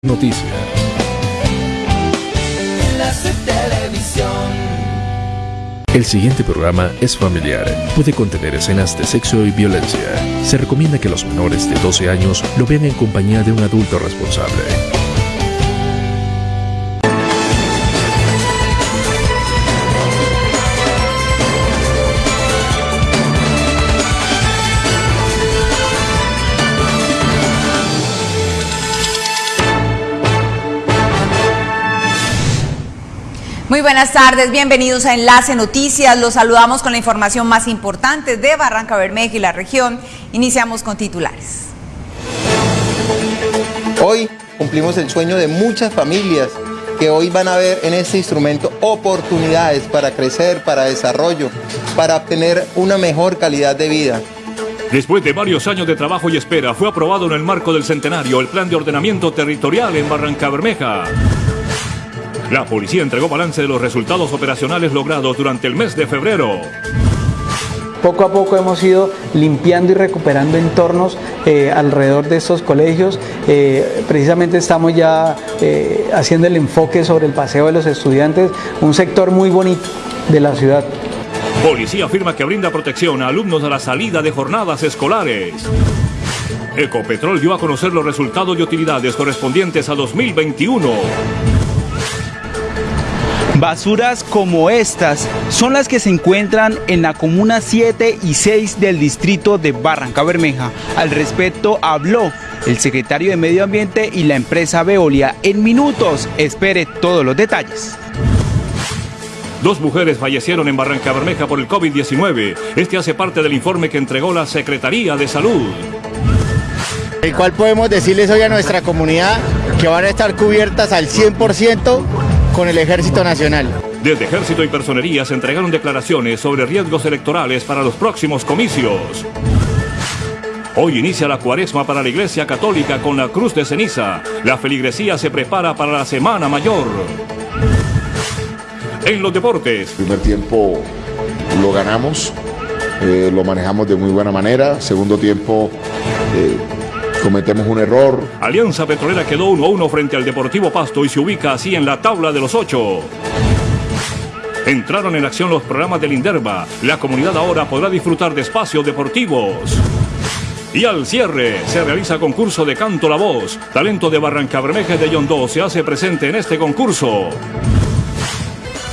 Noticias. El siguiente programa es familiar. Puede contener escenas de sexo y violencia. Se recomienda que los menores de 12 años lo vean en compañía de un adulto responsable. Muy buenas tardes, bienvenidos a Enlace Noticias. Los saludamos con la información más importante de Barranca Bermeja y la región. Iniciamos con titulares. Hoy cumplimos el sueño de muchas familias que hoy van a ver en este instrumento oportunidades para crecer, para desarrollo, para obtener una mejor calidad de vida. Después de varios años de trabajo y espera, fue aprobado en el marco del centenario el Plan de Ordenamiento Territorial en Barranca Bermeja. La policía entregó balance de los resultados operacionales logrados durante el mes de febrero. Poco a poco hemos ido limpiando y recuperando entornos eh, alrededor de estos colegios. Eh, precisamente estamos ya eh, haciendo el enfoque sobre el paseo de los estudiantes, un sector muy bonito de la ciudad. Policía afirma que brinda protección a alumnos a la salida de jornadas escolares. Ecopetrol dio a conocer los resultados y utilidades correspondientes a 2021. Basuras como estas son las que se encuentran en la comuna 7 y 6 del distrito de Barranca Bermeja. Al respecto habló el secretario de Medio Ambiente y la empresa Veolia. En minutos, espere todos los detalles. Dos mujeres fallecieron en Barranca Bermeja por el COVID-19. Este hace parte del informe que entregó la Secretaría de Salud. El cual podemos decirles hoy a nuestra comunidad que van a estar cubiertas al 100% con el Ejército Nacional. Desde Ejército y Personería se entregaron declaraciones sobre riesgos electorales para los próximos comicios. Hoy inicia la cuaresma para la Iglesia Católica con la cruz de ceniza. La feligresía se prepara para la Semana Mayor. En los deportes. Primer tiempo lo ganamos, eh, lo manejamos de muy buena manera. Segundo tiempo eh, cometemos un error. Alianza Petrolera quedó 1-1 frente al Deportivo Pasto y se ubica así en la tabla de los ocho. Entraron en acción los programas del Inderva. La comunidad ahora podrá disfrutar de espacios deportivos. Y al cierre se realiza concurso de Canto la Voz. Talento de Barranca Bermeja de Yondó se hace presente en este concurso.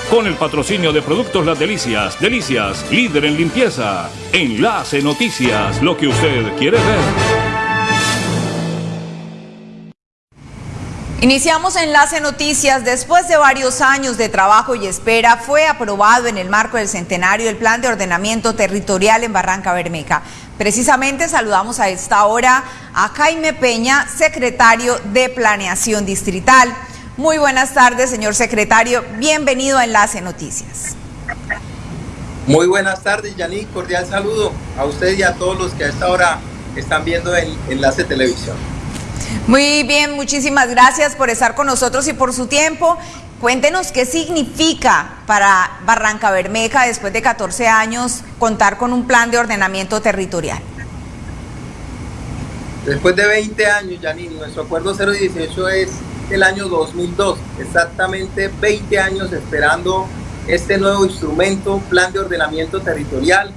Con el patrocinio de Productos Las Delicias, Delicias, líder en limpieza. Enlace Noticias, lo que usted quiere ver. Iniciamos Enlace Noticias. Después de varios años de trabajo y espera, fue aprobado en el marco del centenario el Plan de Ordenamiento Territorial en Barranca Bermeja. Precisamente saludamos a esta hora a Jaime Peña, secretario de Planeación Distrital. Muy buenas tardes, señor secretario. Bienvenido a Enlace Noticias. Muy buenas tardes, Yaní. Cordial saludo a usted y a todos los que a esta hora están viendo el Enlace Televisión. Muy bien, muchísimas gracias por estar con nosotros y por su tiempo. Cuéntenos qué significa para Barranca Bermeja, después de 14 años, contar con un plan de ordenamiento territorial. Después de 20 años, Janine, nuestro acuerdo 018 es el año 2002, exactamente 20 años esperando este nuevo instrumento, plan de ordenamiento territorial,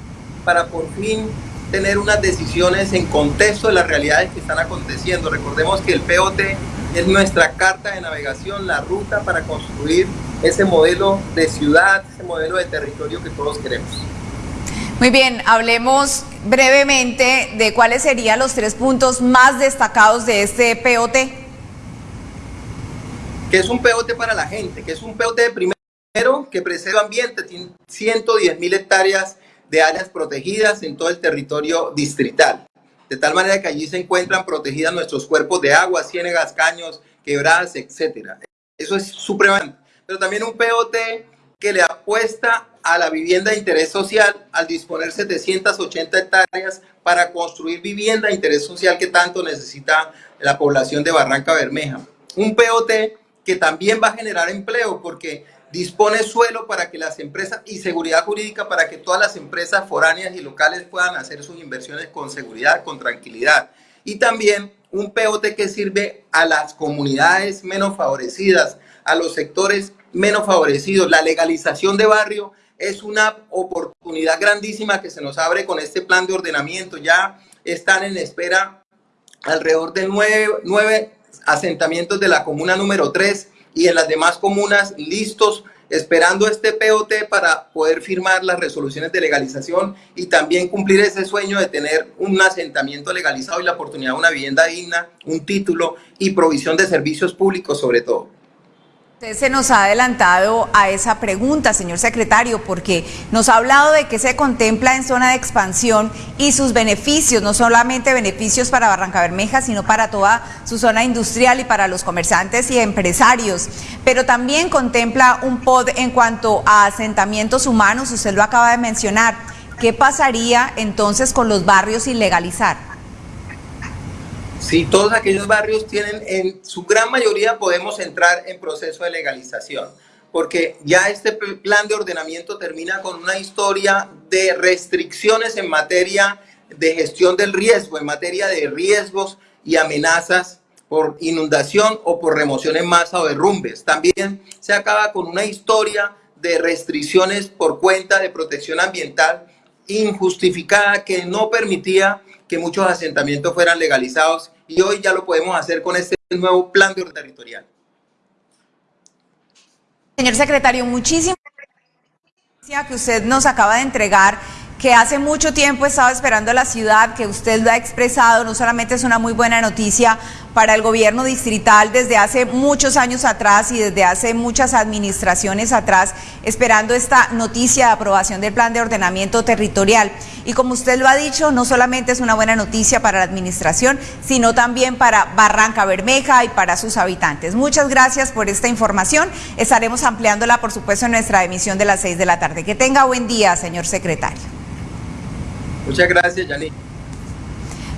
para por fin tener unas decisiones en contexto de las realidades que están aconteciendo. Recordemos que el POT es nuestra carta de navegación, la ruta para construir ese modelo de ciudad, ese modelo de territorio que todos queremos. Muy bien, hablemos brevemente de cuáles serían los tres puntos más destacados de este POT. Que es un POT para la gente, que es un POT de primero que preserva ambiente, tiene 110 mil hectáreas de áreas protegidas en todo el territorio distrital. De tal manera que allí se encuentran protegidas nuestros cuerpos de agua, ciénegas, caños, quebradas, etc. Eso es supremamente. Pero también un POT que le apuesta a la vivienda de interés social al disponer 780 hectáreas para construir vivienda de interés social que tanto necesita la población de Barranca Bermeja. Un POT que también va a generar empleo porque dispone suelo para que las empresas y seguridad jurídica para que todas las empresas foráneas y locales puedan hacer sus inversiones con seguridad, con tranquilidad. Y también un POT que sirve a las comunidades menos favorecidas, a los sectores menos favorecidos. La legalización de barrio es una oportunidad grandísima que se nos abre con este plan de ordenamiento. Ya están en espera alrededor de nueve, asentamientos de la comuna número 3 y en las demás comunas listos esperando este POT para poder firmar las resoluciones de legalización y también cumplir ese sueño de tener un asentamiento legalizado y la oportunidad de una vivienda digna, un título y provisión de servicios públicos sobre todo. Usted se nos ha adelantado a esa pregunta, señor secretario, porque nos ha hablado de que se contempla en zona de expansión y sus beneficios, no solamente beneficios para Barranca Bermeja, sino para toda su zona industrial y para los comerciantes y empresarios. Pero también contempla un POD en cuanto a asentamientos humanos, usted lo acaba de mencionar. ¿Qué pasaría entonces con los barrios sin legalizar? Sí, todos aquellos barrios tienen, en su gran mayoría podemos entrar en proceso de legalización, porque ya este plan de ordenamiento termina con una historia de restricciones en materia de gestión del riesgo, en materia de riesgos y amenazas por inundación o por remoción en masa o derrumbes. También se acaba con una historia de restricciones por cuenta de protección ambiental injustificada que no permitía que muchos asentamientos fueran legalizados y hoy ya lo podemos hacer con este nuevo plan de orden territorial. Señor secretario, muchísimas gracias que usted nos acaba de entregar que hace mucho tiempo estaba esperando a la ciudad, que usted lo ha expresado, no solamente es una muy buena noticia para el gobierno distrital desde hace muchos años atrás y desde hace muchas administraciones atrás, esperando esta noticia de aprobación del plan de ordenamiento territorial. Y como usted lo ha dicho, no solamente es una buena noticia para la administración, sino también para Barranca Bermeja y para sus habitantes. Muchas gracias por esta información. Estaremos ampliándola, por supuesto, en nuestra emisión de las seis de la tarde. Que tenga buen día, señor secretario. Muchas gracias, Yanni.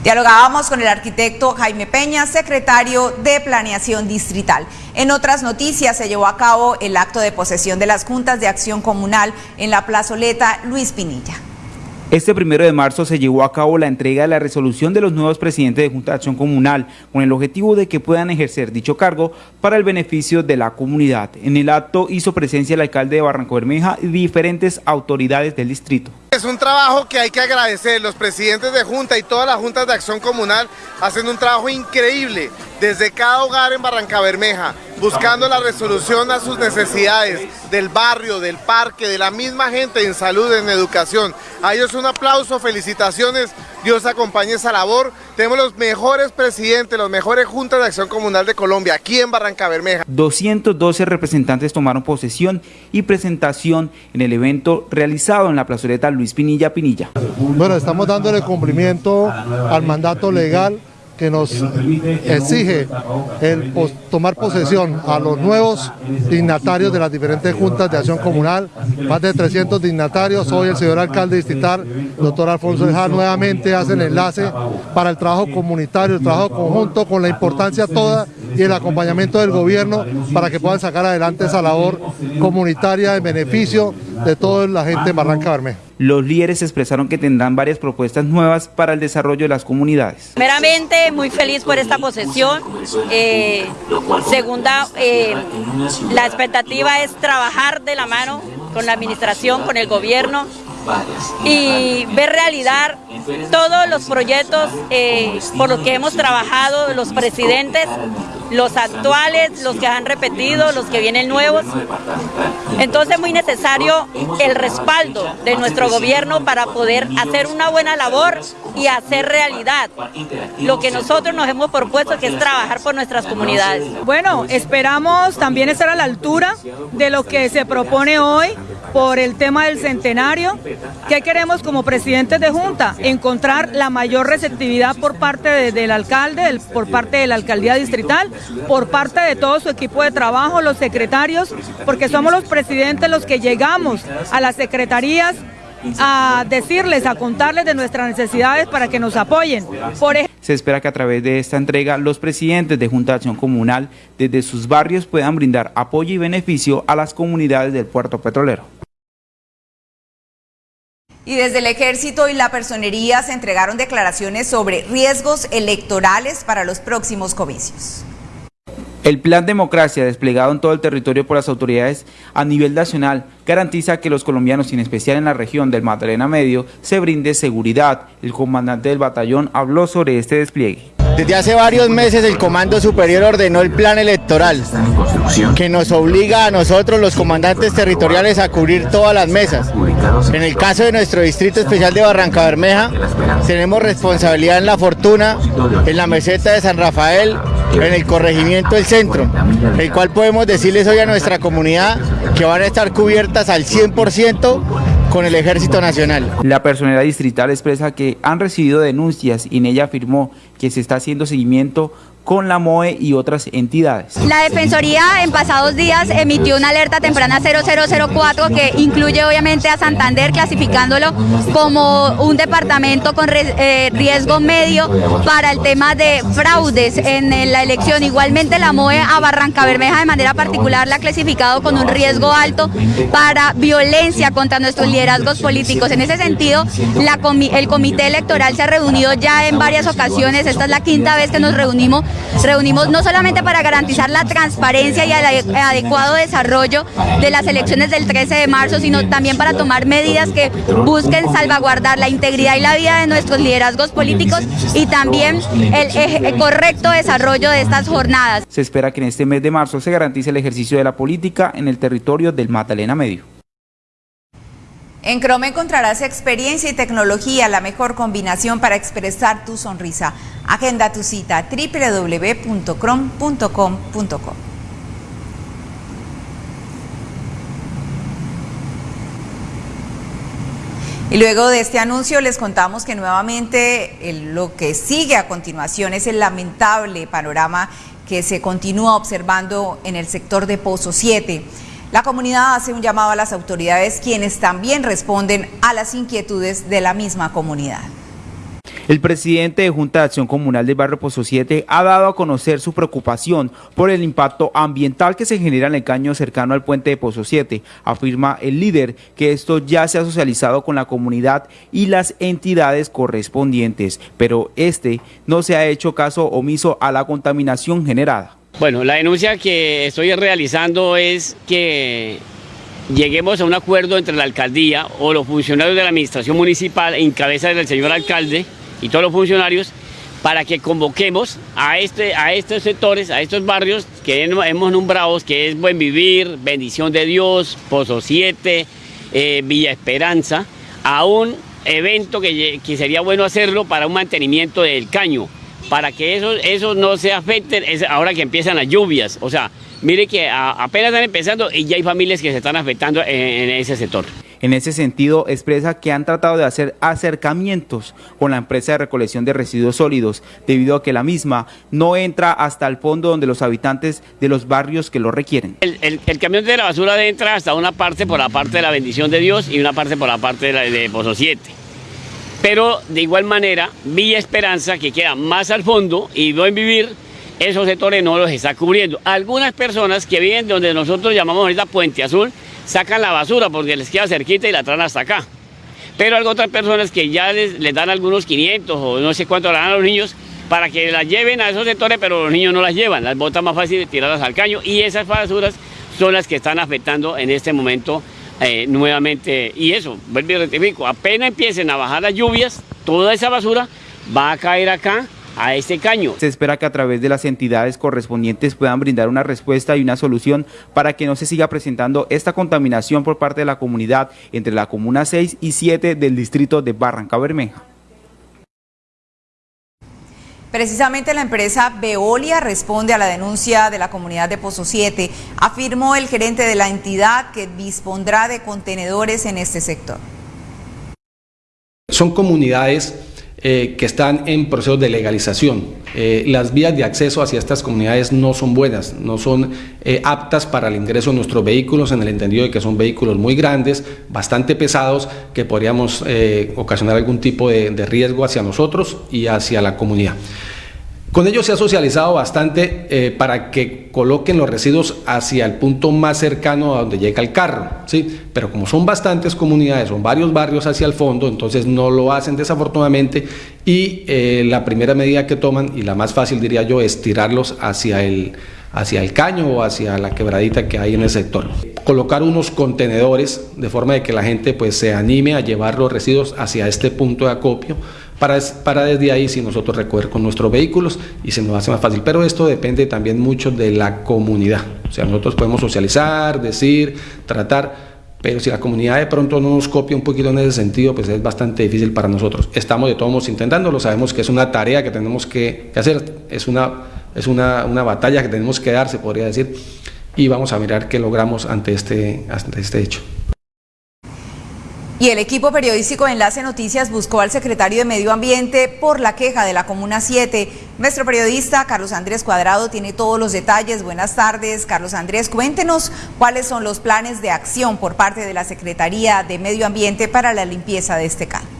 Dialogábamos con el arquitecto Jaime Peña, secretario de Planeación Distrital. En otras noticias se llevó a cabo el acto de posesión de las juntas de acción comunal en la plazoleta Luis Pinilla. Este primero de marzo se llevó a cabo la entrega de la resolución de los nuevos presidentes de Junta de Acción Comunal con el objetivo de que puedan ejercer dicho cargo para el beneficio de la comunidad. En el acto hizo presencia el alcalde de Barranco Bermeja y diferentes autoridades del distrito. Es un trabajo que hay que agradecer, los presidentes de Junta y todas las juntas de acción comunal hacen un trabajo increíble desde cada hogar en Barranca Bermeja, buscando la resolución a sus necesidades del barrio, del parque, de la misma gente en salud, en educación. A ellos un aplauso, felicitaciones, Dios acompañe esa labor. Tenemos los mejores presidentes, los mejores juntas de acción comunal de Colombia, aquí en Barranca Bermeja. 212 representantes tomaron posesión y presentación en el evento realizado en la plazoleta Luis Pinilla Pinilla. Bueno, estamos dándole cumplimiento al mandato legal que nos exige el tomar posesión a los nuevos dignatarios de las diferentes juntas de acción comunal, más de 300 dignatarios, hoy el señor alcalde distrital, doctor Alfonso Eja, nuevamente hace el enlace para el trabajo comunitario, el trabajo conjunto, con la importancia toda y el acompañamiento del gobierno para que puedan sacar adelante esa labor comunitaria en beneficio de toda la gente de Barranca Bermeja. Los líderes expresaron que tendrán varias propuestas nuevas para el desarrollo de las comunidades. Meramente muy feliz por esta posesión. Eh, segunda, eh, la expectativa es trabajar de la mano con la administración, con el gobierno, y ver realidad todos los proyectos eh, por los que hemos trabajado los presidentes, los actuales, los que han repetido, los que vienen nuevos. Entonces es muy necesario el respaldo de nuestro gobierno para poder hacer una buena labor y hacer realidad lo que nosotros nos hemos propuesto que es trabajar por nuestras comunidades. Bueno, esperamos también estar a la altura de lo que se propone hoy por el tema del centenario. ¿Qué queremos como presidentes de Junta? Encontrar la mayor receptividad por parte del alcalde, por parte de la alcaldía distrital, por parte de todo su equipo de trabajo, los secretarios, porque somos los presidentes los que llegamos a las secretarías a decirles, a contarles de nuestras necesidades para que nos apoyen. Por Se espera que a través de esta entrega los presidentes de Junta de Acción Comunal desde sus barrios puedan brindar apoyo y beneficio a las comunidades del puerto petrolero. Y desde el ejército y la personería se entregaron declaraciones sobre riesgos electorales para los próximos comicios. El plan democracia desplegado en todo el territorio por las autoridades a nivel nacional garantiza que los colombianos, en especial en la región del Magdalena Medio, se brinde seguridad. El comandante del batallón habló sobre este despliegue. Desde hace varios meses el Comando Superior ordenó el plan electoral que nos obliga a nosotros los comandantes territoriales a cubrir todas las mesas. En el caso de nuestro Distrito Especial de Barranca Bermeja tenemos responsabilidad en La Fortuna, en la meseta de San Rafael, en el corregimiento del centro, el cual podemos decirles hoy a nuestra comunidad que van a estar cubiertas al 100% con el Ejército Nacional. La personalidad distrital expresa que han recibido denuncias y en ella afirmó que se está haciendo seguimiento con la MOE y otras entidades. La Defensoría en pasados días emitió una alerta temprana 0004 que incluye obviamente a Santander clasificándolo como un departamento con eh, riesgo medio para el tema de fraudes en la elección. Igualmente la MOE a Barranca Bermeja de manera particular la ha clasificado con un riesgo alto para violencia contra nuestros liderazgos políticos. En ese sentido, el comité electoral se ha reunido ya en varias ocasiones, esta es la quinta vez que nos reunimos reunimos no solamente para garantizar la transparencia y el adecuado desarrollo de las elecciones del 13 de marzo, sino también para tomar medidas que busquen salvaguardar la integridad y la vida de nuestros liderazgos políticos y también el, correcto desarrollo de estas jornadas. Se espera que en este mes de marzo se garantice el ejercicio de la política en el territorio del Magdalena Medio. En Chrome encontrarás experiencia y tecnología, la mejor combinación para expresar tu sonrisa. Agenda tu cita www.chrome.com.co. Y luego de este anuncio les contamos que nuevamente lo que sigue a continuación es el lamentable panorama que se continúa observando en el sector de Pozo 7. La comunidad hace un llamado a las autoridades quienes también responden a las inquietudes de la misma comunidad. El presidente de Junta de Acción Comunal del Barrio Pozo 7 ha dado a conocer su preocupación por el impacto ambiental que se genera en el caño cercano al puente de Pozo 7. Afirma el líder que esto ya se ha socializado con la comunidad y las entidades correspondientes, pero este no se ha hecho caso omiso a la contaminación generada. Bueno, la denuncia que estoy realizando es que lleguemos a un acuerdo entre la alcaldía o los funcionarios de la administración municipal en cabeza del señor alcalde y todos los funcionarios para que convoquemos a, este, a estos sectores, a estos barrios que hemos nombrado, que es Buen Vivir, Bendición de Dios, Pozo 7, eh, Villa Esperanza, a un evento que, que sería bueno hacerlo para un mantenimiento del caño para que eso, eso no se afecte ahora que empiezan las lluvias. O sea, mire que apenas están empezando y ya hay familias que se están afectando en, ese sector. En ese sentido, expresa que han tratado de hacer acercamientos con la empresa de recolección de residuos sólidos, debido a que la misma no entra hasta el fondo donde los habitantes de los barrios que lo requieren. El, camión de la basura entra hasta una parte por la parte de la bendición de Dios y una parte por la parte de, la, de Pozo 7. Pero de igual manera, Villa Esperanza, que queda más al fondo, y Buen Vivir, esos sectores no los está cubriendo. Algunas personas que viven donde nosotros llamamos ahorita Puente Azul, sacan la basura porque les queda cerquita y la traen hasta acá. Pero hay otras personas que ya les, dan algunos 500 o no sé cuánto le dan a los niños para que las lleven a esos sectores, pero los niños no las llevan, las botas más fácil de tirarlas al caño y esas basuras son las que están afectando en este momento eh, nuevamente. Y eso, vuelvo y rectifico, apenas empiecen a bajar las lluvias, toda esa basura va a caer acá a este caño. Se espera que a través de las entidades correspondientes puedan brindar una respuesta y una solución para que no se siga presentando esta contaminación por parte de la comunidad entre la comuna 6 y 7 del distrito de Barranca Bermeja. Precisamente la empresa Veolia responde a la denuncia de la comunidad de Pozo 7. Afirmó el gerente de la entidad que dispondrá de contenedores en este sector. Son comunidades eh, que están en proceso de legalización. Eh, las vías de acceso hacia estas comunidades no son buenas, no son eh, aptas para el ingreso de nuestros vehículos en el entendido de que son vehículos muy grandes, bastante pesados, que podríamos ocasionar algún tipo de riesgo hacia nosotros y hacia la comunidad. Con ellos se ha socializado bastante eh, para que coloquen los residuos hacia el punto más cercano a donde llega el carro, ¿sí? Pero como son bastantes comunidades, son varios barrios hacia el fondo, entonces no lo hacen desafortunadamente y eh, la primera medida que toman, y la más fácil diría yo, es tirarlos hacia el, hacia el caño o hacia la quebradita que hay en el sector. Colocar unos contenedores de forma de que la gente pues se anime a llevar los residuos hacia este punto de acopio para, para desde ahí si nosotros recoger con nuestros vehículos y se nos hace más fácil. Pero esto depende también mucho de la comunidad. O sea, nosotros podemos socializar, decir, tratar, pero si la comunidad de pronto no nos copia un poquito en ese sentido, pues es bastante difícil para nosotros. Estamos de todos modos intentándolo, sabemos que es una tarea que tenemos que, hacer, es, una, es una, una, batalla que tenemos que dar, se podría decir, y vamos a mirar qué logramos ante este, ante este hecho. Y el equipo periodístico de Enlace Noticias buscó al secretario de Medio Ambiente por la queja de la Comuna 7. Nuestro periodista Carlos Andrés Cuadrado tiene todos los detalles. Buenas tardes, Carlos Andrés. Cuéntenos cuáles son los planes de acción por parte de la Secretaría de Medio Ambiente para la limpieza de este can.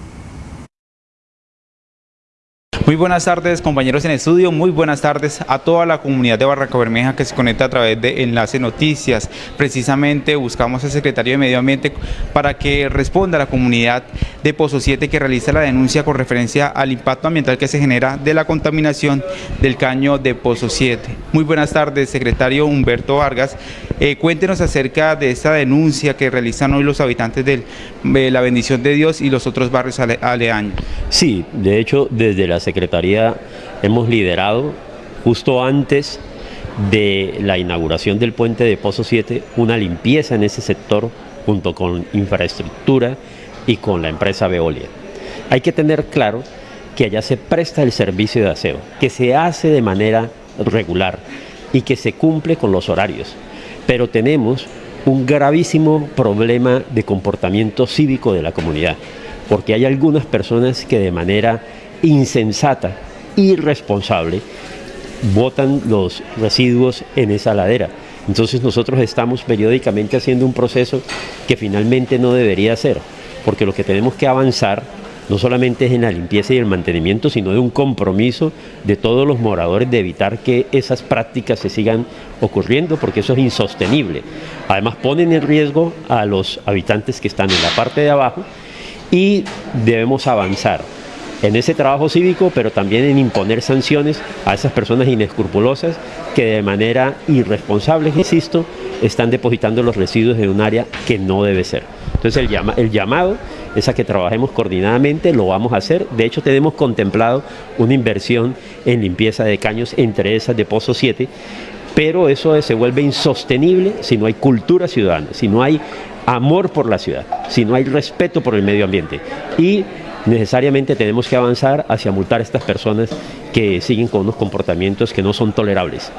Muy buenas tardes compañeros en estudio, muy buenas tardes a toda la comunidad de Barranca Bermeja que se conecta a través de Enlace Noticias. Precisamente buscamos al secretario de Medio Ambiente para que responda a la comunidad de Pozo 7 que realiza la denuncia con referencia al impacto ambiental que se genera de la contaminación del caño de Pozo 7. Muy buenas tardes secretario Humberto Vargas, eh, cuéntenos acerca de esta denuncia que realizan hoy los habitantes de la bendición de Dios y los otros barrios aledaños. Sí, de hecho desde la Secretaría hemos liderado justo antes de la inauguración del puente de Pozo 7 una limpieza en ese sector junto con infraestructura y con la empresa Veolia. Hay que tener claro que allá se presta el servicio de aseo, que se hace de manera regular y que se cumple con los horarios. Pero tenemos un gravísimo problema de comportamiento cívico de la comunidad, porque hay algunas personas que de manera insensata, irresponsable, botan los residuos en esa ladera. Entonces nosotros estamos periódicamente haciendo un proceso que finalmente no debería ser, porque lo que tenemos que avanzar no solamente es en la limpieza y el mantenimiento, sino de un compromiso de todos los moradores de evitar que esas prácticas se sigan ocurriendo, porque eso es insostenible. Además ponen en riesgo a los habitantes que están en la parte de abajo y debemos avanzar en ese trabajo cívico, pero también en imponer sanciones a esas personas inescrupulosas que de manera irresponsable, insisto, están depositando los residuos en un área que no debe ser. Entonces el, llamado es a que trabajemos coordinadamente, lo vamos a hacer. De hecho, tenemos contemplado una inversión en limpieza de caños, entre esas de Pozo 7, pero eso se vuelve insostenible si no hay cultura ciudadana, si no hay amor por la ciudad, si no hay respeto por el medio ambiente. Y necesariamente tenemos que avanzar hacia multar a estas personas que siguen con unos comportamientos que no son tolerables.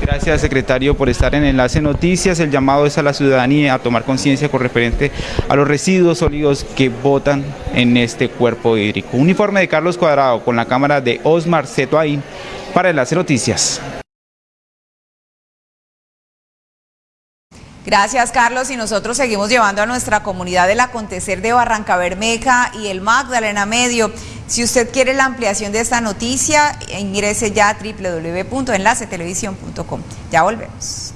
Gracias, secretario, por estar en Enlace Noticias. El llamado es a la ciudadanía a tomar conciencia con referente a los residuos sólidos que botan en este cuerpo hídrico. Un informe de Carlos Cuadrado con la cámara de Osmar Cetoain para Enlace Noticias. Gracias, Carlos. Y nosotros seguimos llevando a nuestra comunidad el acontecer de Barranca Bermeja y el Magdalena Medio. Si usted quiere la ampliación de esta noticia, ingrese ya a www.enlacetelevisión.com. Ya volvemos.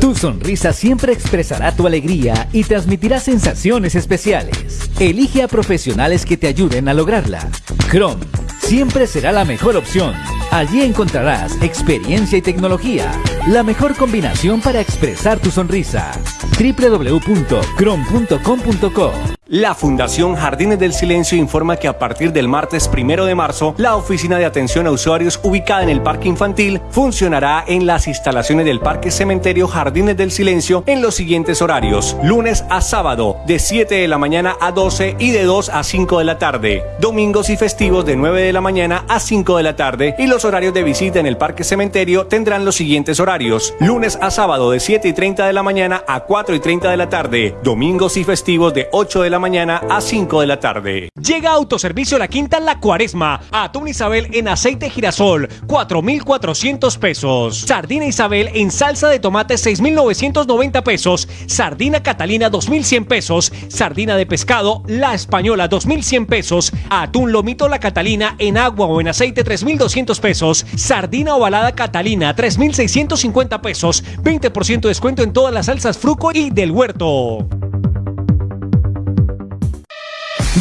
Tu sonrisa siempre expresará tu alegría y transmitirá sensaciones especiales. Elige a profesionales que te ayuden a lograrla. Chrome siempre será la mejor opción. Allí encontrarás experiencia y tecnología, la mejor combinación para expresar tu sonrisa. www.crom.com.co la Fundación Jardines del Silencio informa que a partir del martes primero de marzo, la oficina de atención a usuarios ubicada en el Parque Infantil funcionará en las instalaciones del Parque Cementerio Jardines del Silencio en los siguientes horarios: lunes a sábado, de 7 de la mañana a 12 y de 2 a 5 de la tarde, domingos y festivos de 9 de la mañana a 5 de la tarde, y los horarios de visita en el Parque Cementerio tendrán los siguientes horarios: lunes a sábado, de 7 y 30 de la mañana a 4 y 30 de la tarde, domingos y festivos de 8 de la la mañana a 5 de la tarde. Llega Autoservicio La Quinta La Cuaresma. Atún Isabel en aceite girasol, 4,400 pesos. Sardina Isabel en salsa de tomate, 6,990 pesos. Sardina Catalina, 2,100 pesos. Sardina de pescado, La Española, 2,100 pesos. Atún Lomito La Catalina en agua o en aceite, 3,200 pesos. Sardina ovalada Catalina, 3,650 pesos. 20% de descuento en todas las salsas Fruco y del Huerto.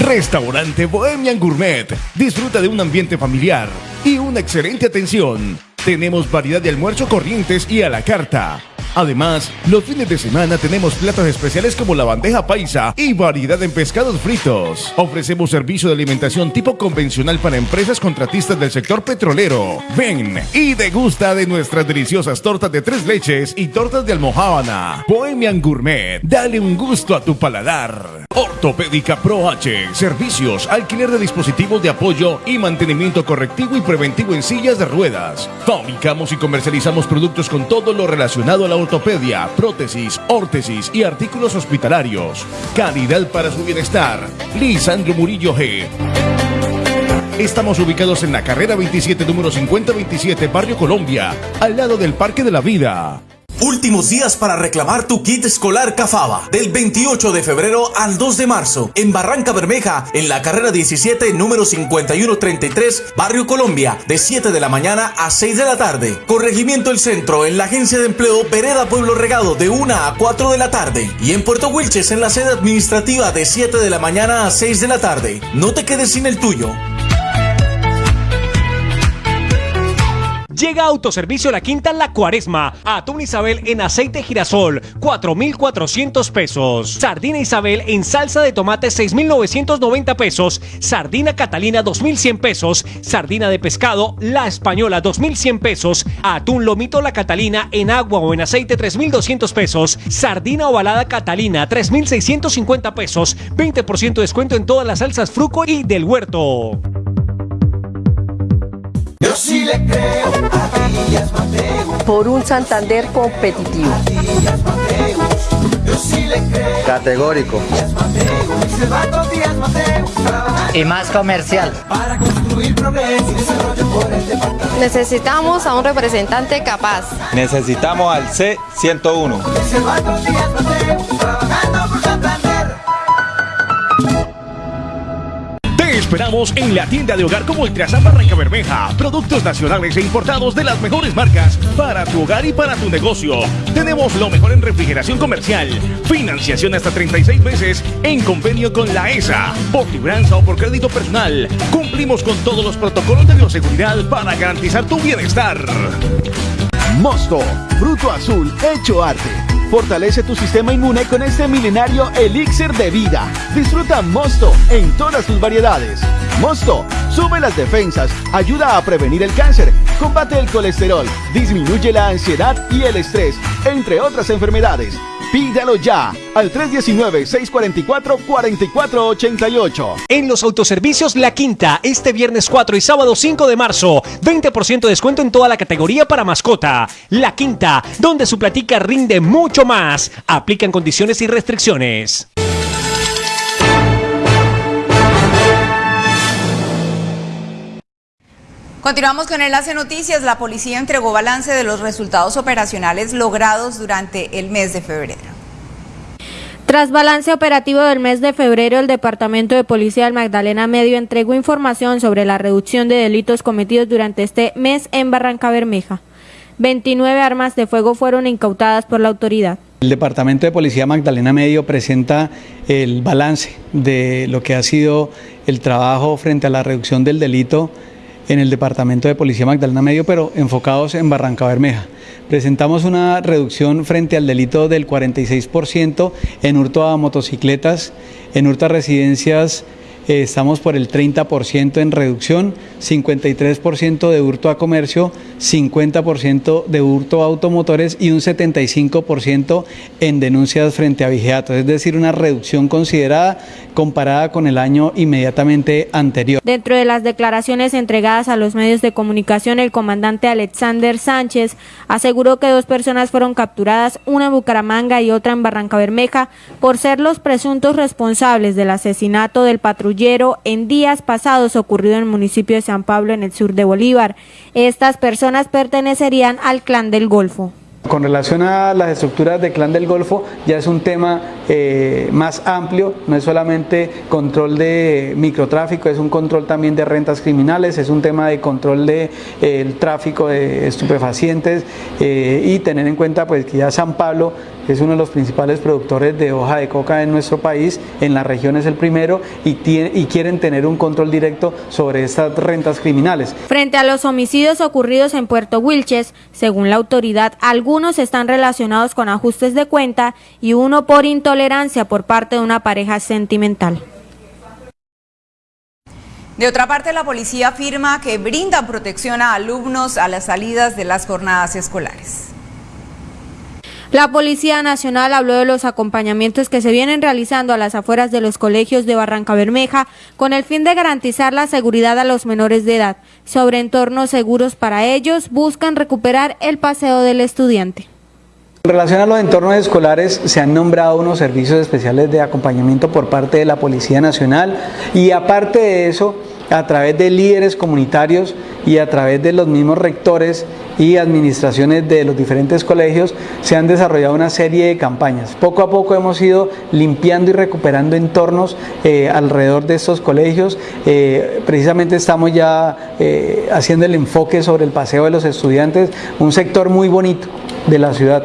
Restaurante Bohemian Gourmet. Disfruta de un ambiente familiar y una excelente atención. Tenemos variedad de almuerzo corrientes y a la carta. Además, los fines de semana tenemos platos especiales como la bandeja paisa y variedad en pescados fritos. Ofrecemos servicio de alimentación tipo convencional para empresas contratistas del sector petrolero. Ven y degusta de nuestras deliciosas tortas de tres leches y tortas de almohábana. Bohemian Gourmet, dale un gusto a tu paladar. Ortopédica Pro H, servicios, alquiler de dispositivos de apoyo y mantenimiento correctivo y preventivo en sillas de ruedas. Fabricamos y comercializamos productos con todo lo relacionado a la ortopedia, prótesis, órtesis y artículos hospitalarios. Calidad para su bienestar. Lisandro Murillo G. Estamos ubicados en la carrera 27, número 5027, Barrio Colombia, al lado del Parque de la Vida. Últimos días para reclamar tu kit escolar Cafaba. Del 28 de febrero al 2 de marzo. En Barranca Bermeja, en la carrera 17, número 5133, Barrio Colombia. De 7 de la mañana a 6 de la tarde. Corregimiento El Centro, en la Agencia de Empleo Vereda Pueblo Regado, de 1 a 4 de la tarde. Y en Puerto Wilches, en la sede administrativa, de 7 de la mañana a 6 de la tarde. No te quedes sin el tuyo. Llega Autoservicio La Quinta La Cuaresma. Atún Isabel en aceite girasol, 4,400 pesos. Sardina Isabel en salsa de tomate, 6,990 pesos. Sardina Catalina, 2,100 pesos. Sardina de pescado, La Española, 2,100 pesos. Atún Lomito La Catalina en agua o en aceite, 3,200 pesos. Sardina ovalada Catalina, 3,650 pesos. 20% de descuento en todas las salsas Fruco y del Huerto. Yo sí le creo a Díaz Mateus. Por un Santander competitivo. Díaz Mateus. Yo sí le creo. Categórico. Díaz Mateus. Con Díaz Mateus. Y más comercial. Para construir progreso y desarrollo por el departamento. Necesitamos a un representante capaz. Necesitamos al C101. Se va con Díaz Mateus. Trabajando esperamos en la tienda de hogar como Ultrasan Barranca Bermeja. Productos nacionales e importados de las mejores marcas para tu hogar y para tu negocio. Tenemos lo mejor en refrigeración comercial. Financiación hasta 36 meses en convenio con la ESA. Por libranza o por crédito personal. Cumplimos con todos los protocolos de bioseguridad para garantizar tu bienestar. Mosto, fruto azul hecho arte. Fortalece tu sistema inmune con este milenario elixir de vida. Disfruta Mosto en todas sus variedades. Mosto sube las defensas, ayuda a prevenir el cáncer, combate el colesterol, disminuye la ansiedad y el estrés, entre otras enfermedades. Pídalo ya al 319-644-4488. En los autoservicios La Quinta, este viernes 4 y sábado 5 de marzo, 20% de descuento en toda la categoría para mascota. La Quinta, donde su platica rinde mucho más. Aplican condiciones y restricciones. Continuamos con Enlace Noticias. La policía entregó balance de los resultados operacionales logrados durante el mes de febrero. Tras balance operativo del mes de febrero, el Departamento de Policía del Magdalena Medio entregó información sobre la reducción de delitos cometidos durante este mes en Barranca Bermeja. 29 armas de fuego fueron incautadas por la autoridad. El Departamento de Policía Magdalena Medio presenta el balance de lo que ha sido el trabajo frente a la reducción del delito en el Departamento de Policía Magdalena Medio, pero enfocados en Barranca Bermeja. Presentamos una reducción frente al delito del 46% en hurto a motocicletas, en hurto a residencias eh, estamos por el 30% en reducción, 53% de hurto a comercio, 50% de hurto a automotores y un 75% en denuncias frente a vigiatos, es decir, una reducción considerada comparada con el año inmediatamente anterior. Dentro de las declaraciones entregadas a los medios de comunicación, el comandante Alexander Sánchez aseguró que dos personas fueron capturadas, una en Bucaramanga y otra en Barranca Bermeja, por ser los presuntos responsables del asesinato del patrullero en días pasados ocurrido en el municipio de San Pablo en el sur de Bolívar. Estas personas pertenecerían al clan del Golfo. Con relación a las estructuras de Clan del Golfo, ya es un tema eh, más amplio, no es solamente control de microtráfico, es un control también de rentas criminales, es un tema de control del de, eh, tráfico de estupefacientes eh, y tener en cuenta pues, que ya San Pablo es uno de los principales productores de hoja de coca en nuestro país, en la región es el primero y, tiene, y quieren tener un control directo sobre estas rentas criminales. Frente a los homicidios ocurridos en Puerto Wilches, según la autoridad, algunos están relacionados con ajustes de cuenta y uno por intolerancia por parte de una pareja sentimental. De otra parte, la policía afirma que brinda protección a alumnos a las salidas de las jornadas escolares. La Policía Nacional habló de los acompañamientos que se vienen realizando a las afueras de los colegios de Barranca Bermeja con el fin de garantizar la seguridad a los menores de edad. Sobre entornos seguros para ellos, buscan recuperar el paseo del estudiante. En relación a los entornos escolares, se han nombrado unos servicios especiales de acompañamiento por parte de la Policía Nacional y aparte de eso, a través de líderes comunitarios y a través de los mismos rectores y administraciones de los diferentes colegios se han desarrollado una serie de campañas. Poco a poco hemos ido limpiando y recuperando entornos eh, alrededor de estos colegios. Eh, precisamente estamos ya eh, haciendo el enfoque sobre el paseo de los estudiantes, un sector muy bonito de la ciudad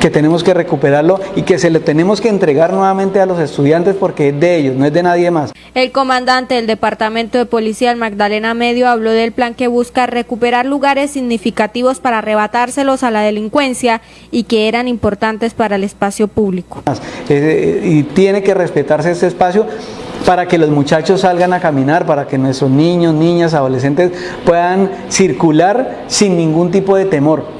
que tenemos que recuperarlo y que se le tenemos que entregar nuevamente a los estudiantes porque es de ellos, no es de nadie más. El comandante del Departamento de Policía, Magdalena Medio, habló del plan que busca recuperar lugares significativos para arrebatárselos a la delincuencia y que eran importantes para el espacio público. Eh, y tiene que respetarse este espacio para que los muchachos salgan a caminar, para que nuestros niños, niñas, adolescentes puedan circular sin ningún tipo de temor.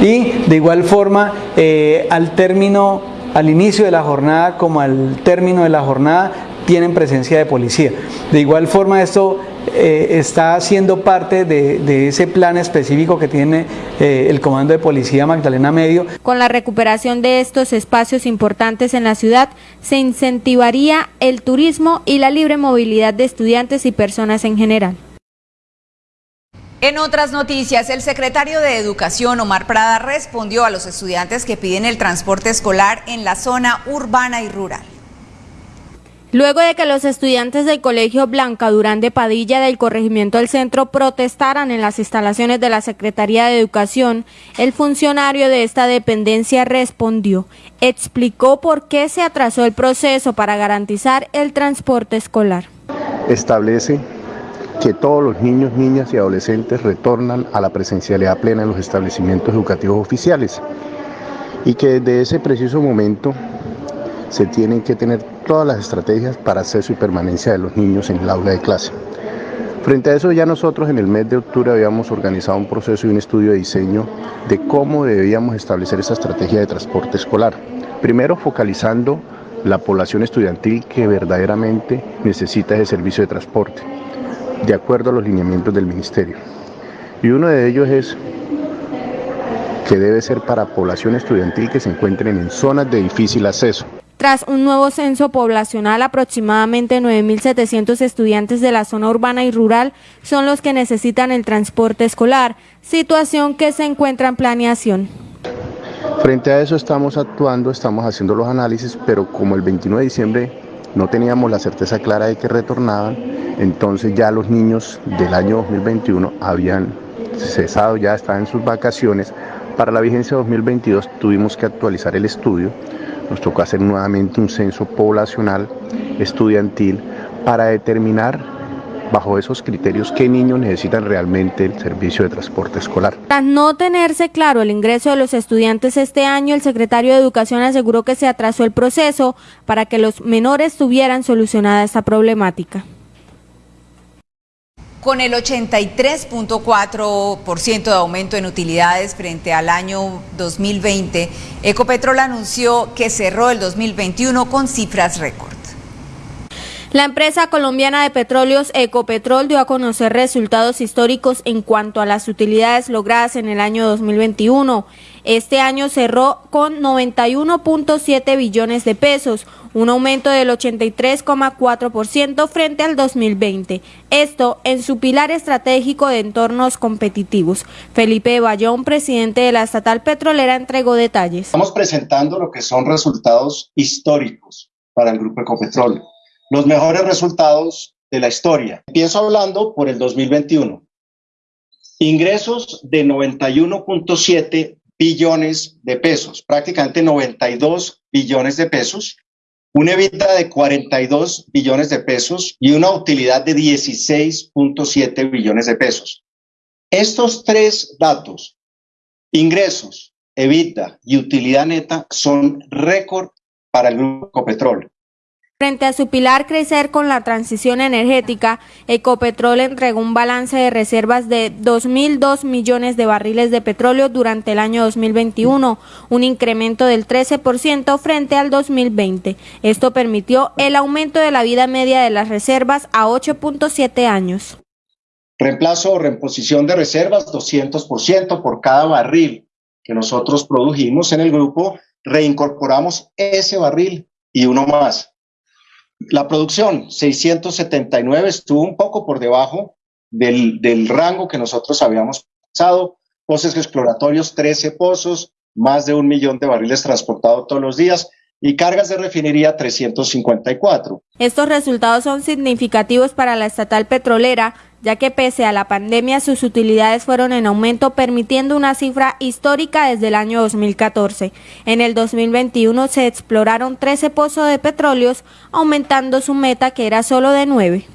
Y de igual forma, eh, al término, al inicio de la jornada como al término de la jornada, tienen presencia de policía. De igual forma, esto eh, está siendo parte de, ese plan específico que tiene eh, el Comando de Policía Magdalena Medio. Con la recuperación de estos espacios importantes en la ciudad, se incentivaría el turismo y la libre movilidad de estudiantes y personas en general. En otras noticias, el secretario de Educación, Omar Prada, respondió a los estudiantes que piden el transporte escolar en la zona urbana y rural. Luego de que los estudiantes del Colegio Blanca Durán de Padilla del corregimiento del centro protestaran en las instalaciones de la Secretaría de Educación, el funcionario de esta dependencia respondió, explicó por qué se atrasó el proceso para garantizar el transporte escolar. Establece que todos los niños, niñas y adolescentes retornan a la presencialidad plena en los establecimientos educativos oficiales y que desde ese preciso momento se tienen que tener todas las estrategias para acceso y permanencia de los niños en el aula de clase. Frente a eso ya nosotros en el mes de octubre habíamos organizado un proceso y un estudio de diseño de cómo debíamos establecer esa estrategia de transporte escolar. Primero focalizando la población estudiantil que verdaderamente necesita ese servicio de transporte de acuerdo a los lineamientos del Ministerio. Y uno de ellos es que debe ser para población estudiantil que se encuentren en zonas de difícil acceso. Tras un nuevo censo poblacional, aproximadamente 9.700 estudiantes de la zona urbana y rural son los que necesitan el transporte escolar, situación que se encuentra en planeación. Frente a eso estamos actuando, estamos haciendo los análisis, pero como el 29 de diciembre no teníamos la certeza clara de que retornaban, entonces ya los niños del año 2021 habían cesado, ya estaban en sus vacaciones. Para la vigencia 2022 tuvimos que actualizar el estudio, nos tocó hacer nuevamente un censo poblacional estudiantil para determinar bajo esos criterios qué niños necesitan realmente el servicio de transporte escolar. Tras no tenerse claro el ingreso de los estudiantes este año, el secretario de Educación aseguró que se atrasó el proceso para que los menores tuvieran solucionada esta problemática. Con el 83.4% de aumento en utilidades frente al año 2020, Ecopetrol anunció que cerró el 2021 con cifras récord. La empresa colombiana de petróleos Ecopetrol dio a conocer resultados históricos en cuanto a las utilidades logradas en el año 2021. Este año cerró con 91.7 billones de pesos, un aumento del 83,4% frente al 2020. Esto en su pilar estratégico de entornos competitivos. Felipe Bayón, presidente de la estatal petrolera, entregó detalles. Estamos presentando lo que son resultados históricos para el Grupo Ecopetrol los mejores resultados de la historia. Empiezo hablando por el 2021. Ingresos de 91.7 billones de pesos, prácticamente 92 billones de pesos, una EBITDA de 42 billones de pesos y una utilidad de 16.7 billones de pesos. Estos tres datos, ingresos, EBITDA y utilidad neta, son récord para el Grupo Petróleo. Frente a su pilar crecer con la transición energética, Ecopetrol entregó un balance de reservas de 2.002 millones de barriles de petróleo durante el año 2021, un incremento del 13% frente al 2020. Esto permitió el aumento de la vida media de las reservas a 8.7 años. Reemplazo o reposición de reservas 200% por cada barril que nosotros produjimos en el grupo, reincorporamos ese barril y uno más la producción, 679, estuvo un poco por debajo del, del rango que nosotros habíamos pensado. Pozos exploratorios, 13 pozos, más de un millón de barriles transportados todos los días y cargas de refinería 354. Estos resultados son significativos para la estatal petrolera, ya que pese a la pandemia sus utilidades fueron en aumento, permitiendo una cifra histórica desde el año 2014. En el 2021 se exploraron 13 pozos de petróleos, aumentando su meta que era solo de 9.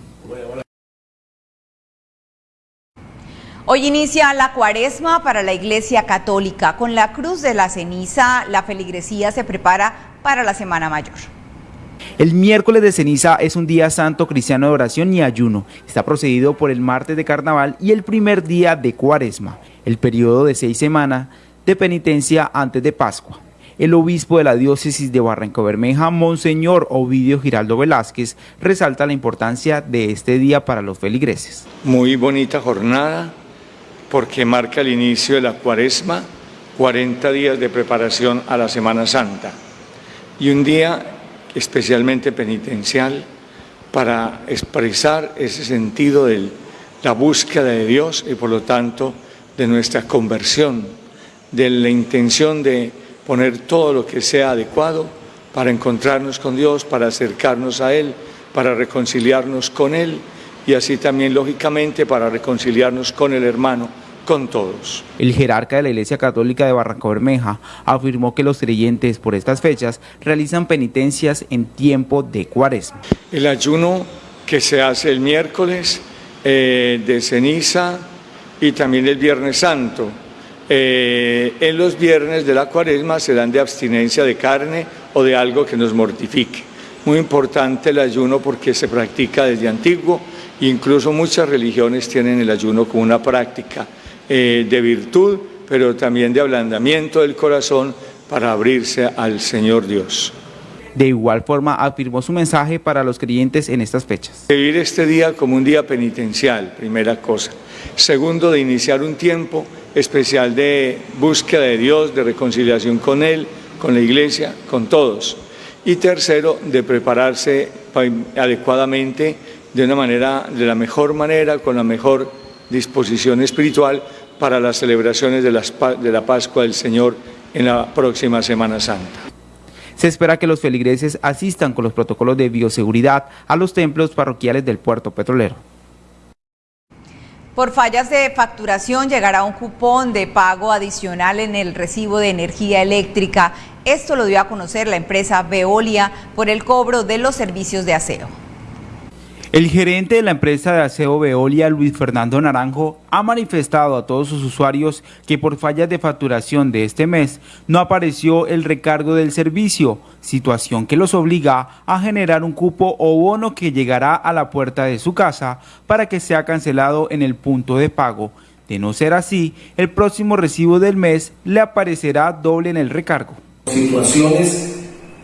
Hoy inicia la cuaresma para la Iglesia Católica. Con la Cruz de la Ceniza, la feligresía se prepara para la Semana Mayor. El miércoles de ceniza es un día santo cristiano de oración y ayuno. Está procedido por el martes de carnaval y el primer día de cuaresma, el periodo de seis semanas de penitencia antes de Pascua. El obispo de la diócesis de Barranca Bermeja, Monseñor Ovidio Giraldo Velázquez, resalta la importancia de este día para los feligreses. Muy bonita jornada porque marca el inicio de la cuaresma, 40 días de preparación a la Semana Santa y un día especialmente penitencial, para expresar ese sentido de la búsqueda de Dios y por lo tanto de nuestra conversión, de la intención de poner todo lo que sea adecuado para encontrarnos con Dios, para acercarnos a Él, para reconciliarnos con Él y así también lógicamente para reconciliarnos con el hermano con todos. El jerarca de la Iglesia Católica de Barranco Bermeja afirmó que los creyentes por estas fechas realizan penitencias en tiempo de cuaresma. El ayuno que se hace el miércoles eh, de ceniza y también el Viernes Santo. Eh, en los viernes de la cuaresma se dan de abstinencia de carne o de algo que nos mortifique. Muy importante el ayuno porque se practica desde antiguo, incluso muchas religiones tienen el ayuno como una práctica eh, de virtud, pero también de ablandamiento del corazón para abrirse al Señor Dios. De igual forma afirmó su mensaje para los creyentes en estas fechas. Vivir este día como un día penitencial, primera cosa. Segundo, de iniciar un tiempo especial de búsqueda de Dios, de reconciliación con Él, con la iglesia, con todos. Y tercero, de prepararse adecuadamente de una manera, de la mejor manera, con la mejor disposición espiritual para las celebraciones de, de la Pascua del Señor en la próxima Semana Santa. Se espera que los feligreses asistan con los protocolos de bioseguridad a los templos parroquiales del puerto petrolero. Por fallas de facturación llegará un cupón de pago adicional en el recibo de energía eléctrica. Esto lo dio a conocer la empresa Veolia por el cobro de los servicios de aseo. El gerente de la empresa de aseo Veolia, Luis Fernando Naranjo, ha manifestado a todos sus usuarios que por fallas de facturación de este mes no apareció el recargo del servicio, situación que los obliga a generar un cupo o bono que llegará a la puerta de su casa para que sea cancelado en el punto de pago. De no ser así, el próximo recibo del mes le aparecerá doble en el recargo. Situaciones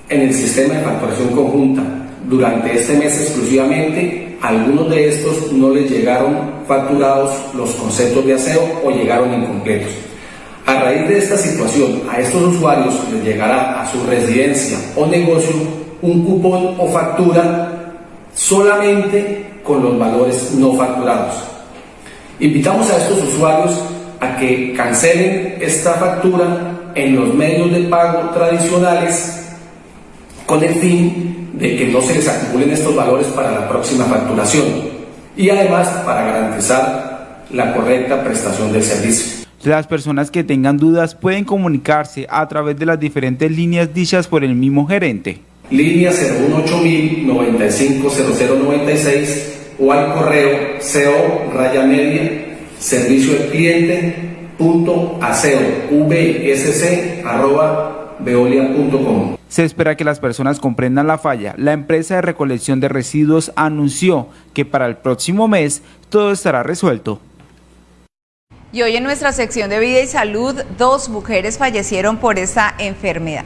en el sistema de facturación conjunta durante este mes exclusivamente, algunos de estos no les llegaron facturados los conceptos de aseo o llegaron incompletos. A raíz de esta situación, a estos usuarios les llegará a su residencia o negocio un cupón o factura solamente con los valores no facturados. Invitamos a estos usuarios a que cancelen esta factura en los medios de pago tradicionales con el fin de que no se les acumulen estos valores para la próxima facturación y además para garantizar la correcta prestación del servicio. Las personas que tengan dudas pueden comunicarse a través de las diferentes líneas dichas por el mismo gerente. Línea 018000 950096 o al correo CO raya media servicio al cliente punto aseo vsc arroba veolia.com. Se espera que las personas comprendan la falla. La empresa de recolección de residuos anunció que para el próximo mes todo estará resuelto. Y hoy en nuestra sección de vida y salud, dos mujeres fallecieron por esta enfermedad.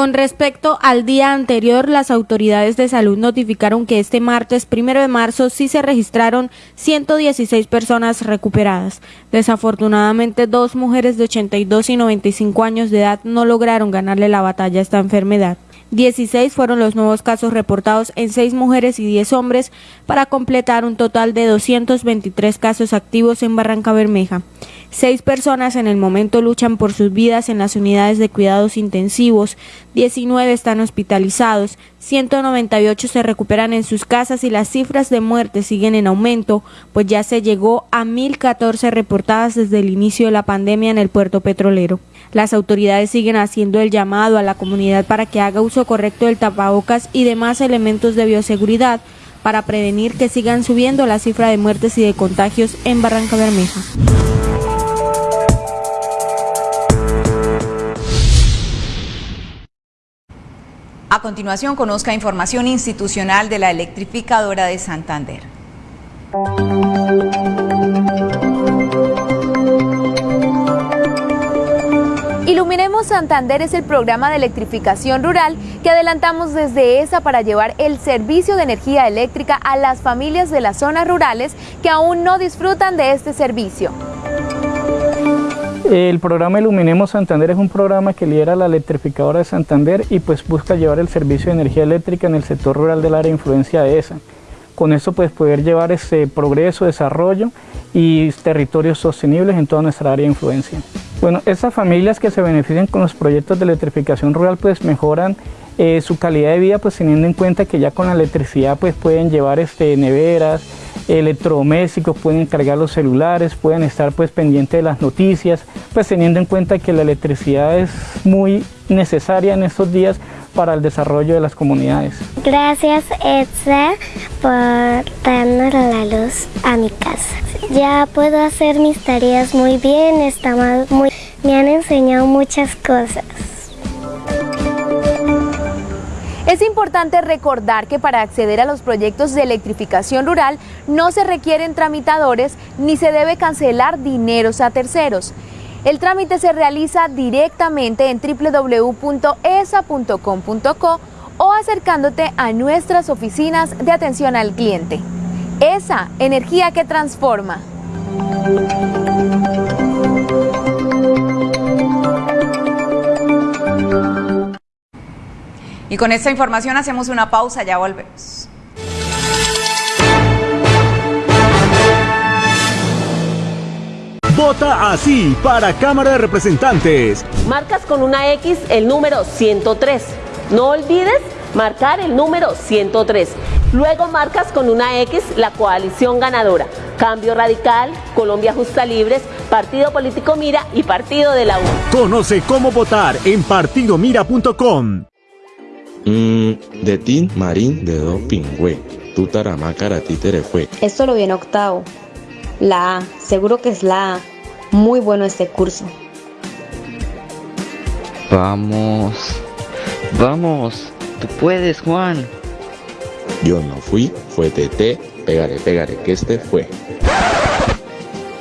Con respecto al día anterior, las autoridades de salud notificaron que este martes primero de marzo sí se registraron 116 personas recuperadas. Desafortunadamente, dos mujeres de 82 y 95 años de edad no lograron ganarle la batalla a esta enfermedad. 16 fueron los nuevos casos reportados en 6 mujeres y 10 hombres para completar un total de 223 casos activos en Barranca Bermeja. Seis personas en el momento luchan por sus vidas en las unidades de cuidados intensivos, 19 están hospitalizados, 198 se recuperan en sus casas y las cifras de muerte siguen en aumento, pues ya se llegó a 1.014 reportadas desde el inicio de la pandemia en el puerto petrolero. Las autoridades siguen haciendo el llamado a la comunidad para que haga uso correcto del tapabocas y demás elementos de bioseguridad para prevenir que sigan subiendo la cifra de muertes y de contagios en Barranca Bermeja. A continuación, conozca información institucional de la electrificadora de Santander. Iluminemos Santander es el programa de electrificación rural que adelantamos desde ESA para llevar el servicio de energía eléctrica a las familias de las zonas rurales que aún no disfrutan de este servicio. El programa Iluminemos Santander es un programa que lidera la electrificadora de Santander y pues busca llevar el servicio de energía eléctrica en el sector rural del área de influencia de esa. Con eso pues poder llevar ese progreso, desarrollo y territorios sostenibles en toda nuestra área de influencia. Bueno, esas familias que se benefician con los proyectos de electrificación rural pues mejoran eh, su calidad de vida pues teniendo en cuenta que ya con la electricidad pues pueden llevar este, neveras, electrodomésticos, pueden cargar los celulares, pueden estar pues pendientes de las noticias, pues teniendo en cuenta que la electricidad es muy necesaria en estos días para el desarrollo de las comunidades. Gracias Edsa por darnos la luz a mi casa. Ya puedo hacer mis tareas muy bien, está muy, me han enseñado muchas cosas. Es importante recordar que para acceder a los proyectos de electrificación rural no se requieren tramitadores ni se debe cancelar dineros a terceros. El trámite se realiza directamente en www.esa.com.co o acercándote a nuestras oficinas de atención al cliente. ESA, energía que transforma. Y con esta información hacemos una pausa, ya volvemos. Vota así para Cámara de Representantes. Marcas con una X el número 103. No olvides marcar el número 103. Luego marcas con una X la coalición ganadora. Cambio Radical, Colombia Justa Libres, Partido Político Mira y Partido de la U. Conoce cómo votar en partidomira.com. Mm, de Tin Marín de Do Pingüe. Tu taramácara títere fue. Esto lo viene octavo. La A, seguro que es la A. Muy bueno este curso. Vamos. Vamos. Tú puedes, Juan. Yo no fui, fue TT. Pegaré, pegaré, que este fue.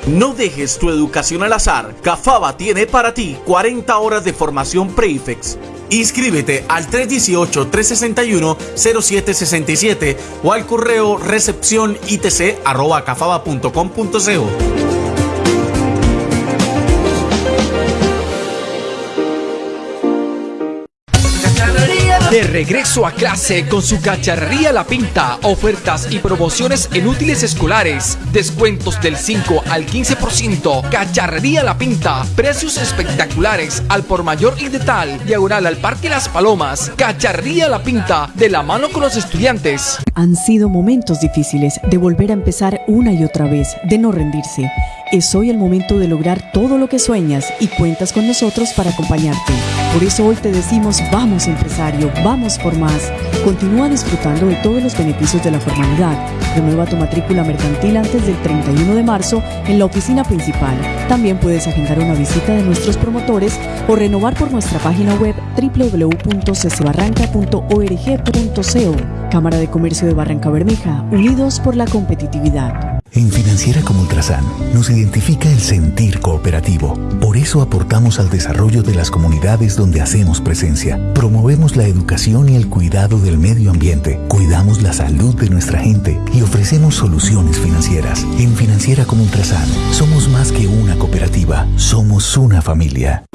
No dejes tu educación al azar. Cafaba tiene para ti 40 horas de formación Prefix. Inscríbete al 318-361-0767 o al correo recepción De regreso a clase con su cacharrería La Pinta, ofertas y promociones en útiles escolares, descuentos del 5 al 15%, cacharrería La Pinta, precios espectaculares al por mayor y de tal, diagonal al Parque Las Palomas, cacharrería La Pinta, de la mano con los estudiantes. Han sido momentos difíciles de volver a empezar una y otra vez, de no rendirse. Es hoy el momento de lograr todo lo que sueñas y cuentas con nosotros para acompañarte. Por eso hoy te decimos vamos empresario, vamos por más. Continúa disfrutando de todos los beneficios de la formalidad. Renueva tu matrícula mercantil antes del 31 de marzo en la oficina principal. También puedes agendar una visita de nuestros promotores o renovar por nuestra página web www.ccebarranca.org.co. Cámara de Comercio de Barranca Bermeja, unidos por la competitividad. En Financiera como Ultrasan nos identifica el sentir cooperativo. Por eso aportamos al desarrollo de las comunidades donde hacemos presencia. Promovemos la educación y el cuidado del medio ambiente. Cuidamos la salud de nuestra gente y ofrecemos soluciones financieras. En Financiera como Ultrasan somos más que una cooperativa, somos una familia.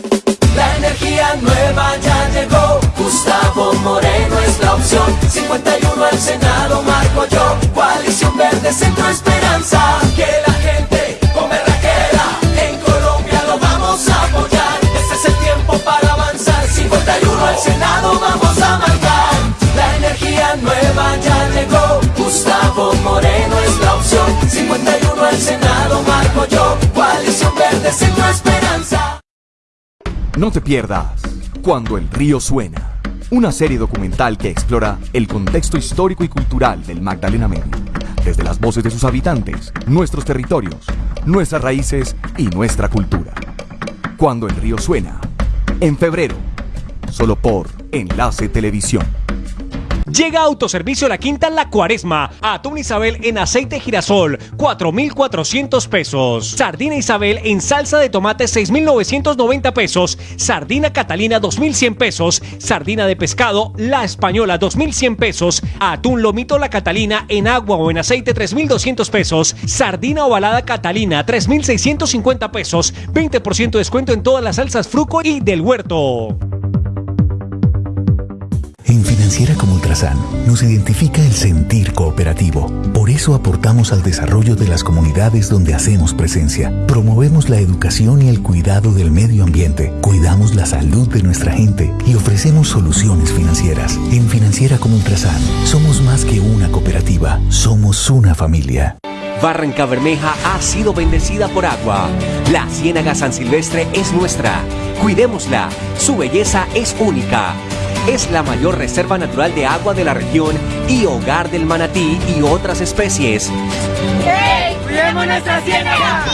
La energía nueva ya llegó. Gustavo Moreno es la opción. 51 al Senado, Marco yo. Centro Esperanza. Que la gente con berraquera. En Colombia lo vamos a apoyar. Este es el tiempo para avanzar. 51 al Senado, vamos a marcar. La energía nueva ya llegó. Gustavo Moreno es la opción. 51 al Senado, Marco yo. Coalición Verde, Centro Esperanza. No te pierdas Cuando el río suena, una serie documental que explora el contexto histórico y cultural del Magdalena Medio, desde las voces de sus habitantes, nuestros territorios, nuestras raíces y nuestra cultura. Cuando el río suena, en febrero, solo por Enlace Televisión. Llega Autoservicio La Quinta La Cuaresma. Atún Isabel en aceite girasol, 4,400 pesos. Sardina Isabel en salsa de tomate, 6,990 pesos. Sardina Catalina, 2,100 pesos. Sardina de pescado, La Española, 2,100 pesos. Atún Lomito La Catalina en agua o en aceite, 3,200 pesos. Sardina ovalada Catalina, 3,650 pesos. 20% de descuento en todas las salsas Fruco y del huerto. Financiera como Ultrasan nos identifica el sentir cooperativo. Por eso aportamos al desarrollo de las comunidades donde hacemos presencia. Promovemos la educación y el cuidado del medio ambiente. Cuidamos la salud de nuestra gente y ofrecemos soluciones financieras. En Financiera como Ultrasan somos más que una cooperativa, somos una familia. Barranca Bermeja ha sido bendecida por agua. La Ciénaga San Silvestre es nuestra. Cuidémosla. Su belleza es única. Es la mayor reserva natural de agua de la región y hogar del manatí y otras especies. ¡Hey! ¡Cuidemos nuestra ciénaga!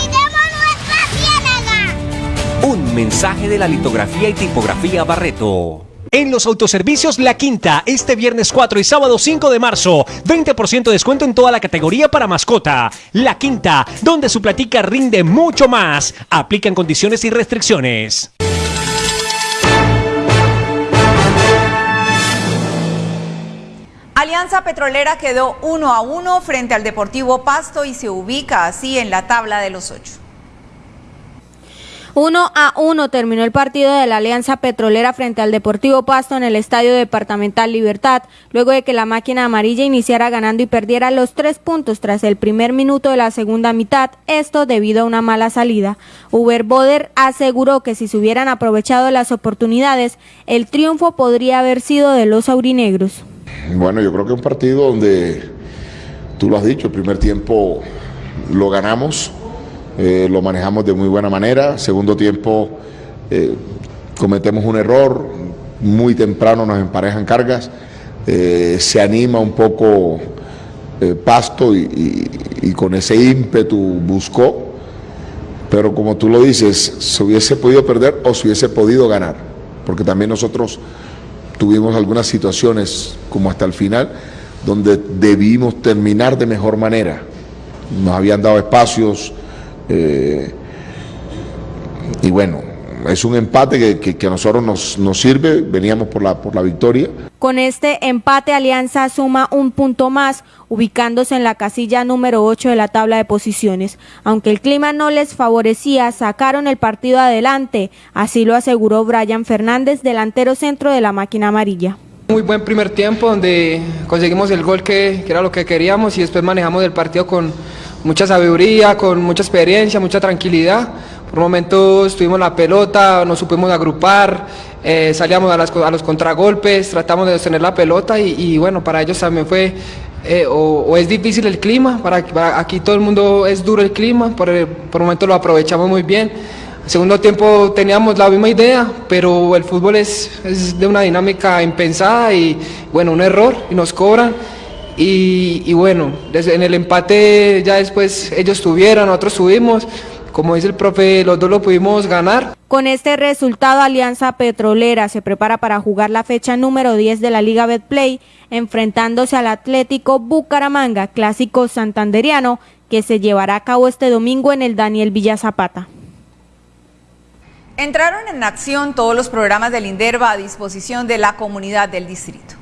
Un mensaje de la litografía y tipografía Barreto. En los autoservicios La Quinta, este viernes 4 y sábado 5 de marzo, 20% de descuento en toda la categoría para mascota. La Quinta, donde su platica rinde mucho más. Aplican condiciones y restricciones. Alianza Petrolera quedó uno a uno frente al Deportivo Pasto y se ubica así en la tabla de los ocho. 1 a 1 terminó el partido de la Alianza Petrolera frente al Deportivo Pasto en el Estadio Departamental Libertad, luego de que la máquina amarilla iniciara ganando y perdiera los tres puntos tras el primer minuto de la segunda mitad, esto debido a una mala salida. Uber Boder aseguró que si se hubieran aprovechado las oportunidades, el triunfo podría haber sido de los aurinegros. Bueno, yo creo que es un partido donde, tú lo has dicho, el primer tiempo lo ganamos, eh, lo manejamos de muy buena manera, segundo tiempo eh, cometemos un error, muy temprano nos emparejan cargas, eh, se anima un poco Pasto y, con ese ímpetu buscó, pero como tú lo dices, se hubiese podido perder o se hubiese podido ganar, porque también nosotros tuvimos algunas situaciones como hasta el final donde debimos terminar de mejor manera. Nos habían dado espacios eh, y bueno, es un empate que, a nosotros nos, nos, sirve, veníamos por la, por la victoria. Con este empate Alianza suma un punto más, ubicándose en la casilla número 8 de la tabla de posiciones. Aunque el clima no les favorecía, sacaron el partido adelante, así lo aseguró Brian Fernández, delantero centro de la máquina amarilla. Muy buen primer tiempo donde conseguimos el gol que, que era lo que queríamos y después manejamos el partido con mucha sabiduría, con mucha experiencia, mucha tranquilidad por momentos tuvimos la pelota, nos supimos agrupar, eh, salíamos a, los contragolpes, tratamos de sostener la pelota y, bueno, para ellos también fue, eh, o, es difícil el clima, para, aquí todo el mundo es duro el clima, por, el, por momentos lo aprovechamos muy bien. Segundo tiempo teníamos la misma idea, pero el fútbol es, es de una dinámica impensada y bueno, un error y nos cobran. Y, y bueno, en el empate ya después ellos tuvieron, nosotros subimos, como dice el profe, los dos lo pudimos ganar. Con este resultado, Alianza Petrolera se prepara para jugar la fecha número 10 de la Liga Betplay, enfrentándose al Atlético Bucaramanga, clásico santanderiano, que se llevará a cabo este domingo en el Daniel Villa Zapata. Entraron en acción todos los programas del INDERVA a disposición de la comunidad del distrito.